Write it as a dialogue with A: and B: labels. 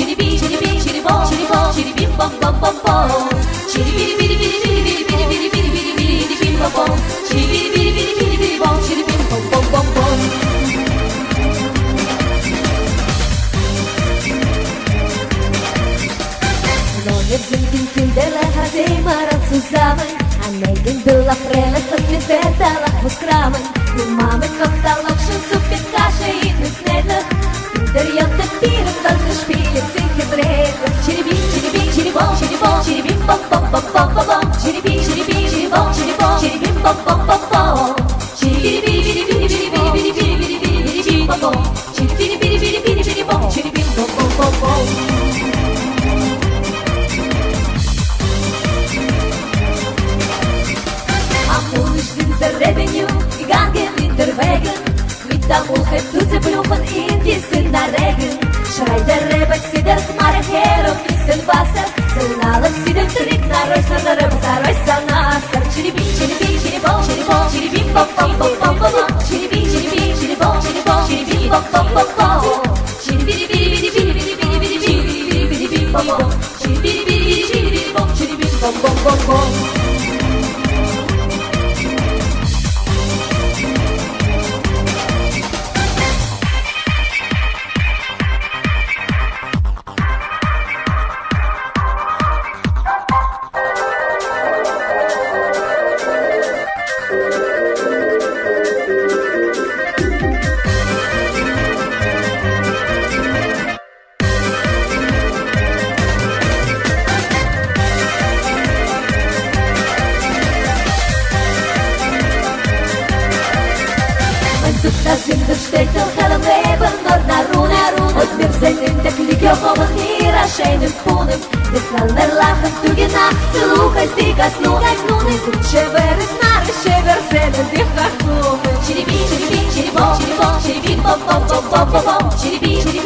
A: Çiribi çiribi çiribo çiribo çiribim bom bom bom bom Çiribiri biri Пирог, только шпилек, цифры, брейк, череби, череби, черебол, черебол, череби. nazarım servet sana Çili bin çili bin çili bol çili bol Çili bin bok bok bok bok bok Çili bin çili bin çili bol çili bol Çili bin bok bok bok bok Звезда, звезда, щетел, халавебен, горна руна, руна. От мир зетен, так ликел, хомах и рашейным хуным. Десна нерлахах, дугина, целухай, стига, слухай, снуны. Суче вересна, решевер, зетен, дихах, лухай. Череби, череби, черебо, черебо, череби, бом, бом, бом, бом, бом, череби, череби.